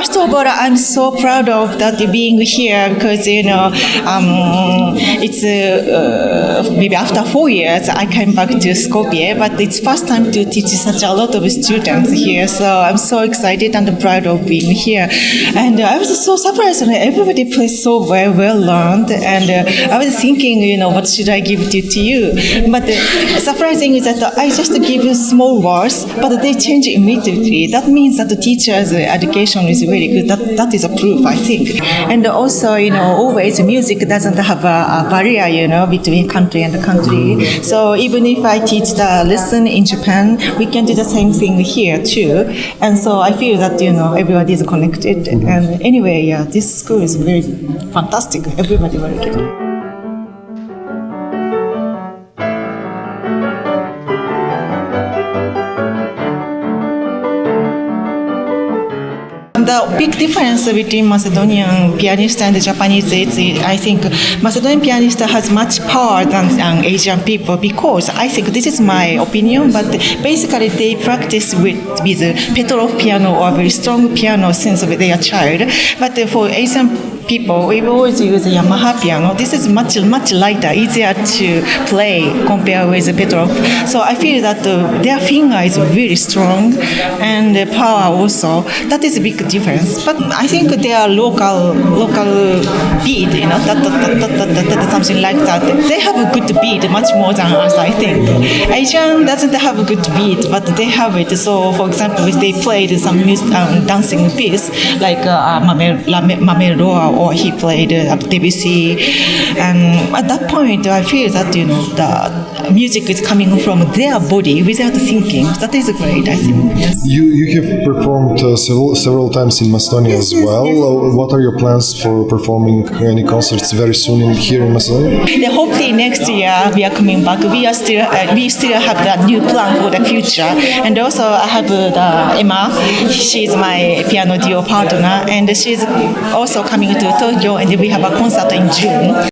first of all, I'm so proud of that being here because you know um, it's uh, maybe after four years I came back to Skopje, but it's first time to teach such a lot of students here. So I'm so excited and proud of being here. And I was so surprised when everybody plays so well, well learned. And uh, I was thinking, you know, what should I give to, to you? But the surprising is that I just give you small words, but they change immediately. That means that the teacher's education is really good. That, that is a proof, I think. And also, you know, always music doesn't have a, a barrier, you know, between country and country. So even if I teach the lesson in Japan, we can do the same thing here too. And so I feel that, you know, everybody is connected. And anyway, yeah, this school is very fantastic. Everybody very good. The big difference between Macedonian pianist and Japanese is, I think, Macedonian pianist has much power than, Asian people because I think this is my opinion, but basically they practice with, with Petrof piano or very strong piano since they are child. But for Asian people, we always use a Yamaha piano. This is much much lighter, easier to play compared with Petrof. So I feel that uh, their finger is really strong and the power also. That is a big difference. But I think their local local beat, you know, something like that. They have a good beat, much more than us, I think. Asian doesn't have a good beat, but they have it. So, for example, if they played some music, um, dancing piece like uh, Mamelua or he played uh, Debussy, and at that point, I feel that you know the music is coming from their body without thinking. That is great, I think. Yes. You you have performed uh, several several times in Macedonia as well. Uh, what are your plans for performing any concerts very soon in, here in Macedonia? Hopefully next year we are coming back. We are still uh, we still have the new plan for the future, and also I have uh, the Emma. She's my piano duo partner, and she's also coming to Tokyo, and we have a concert in June.